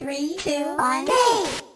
Three, two, one, go!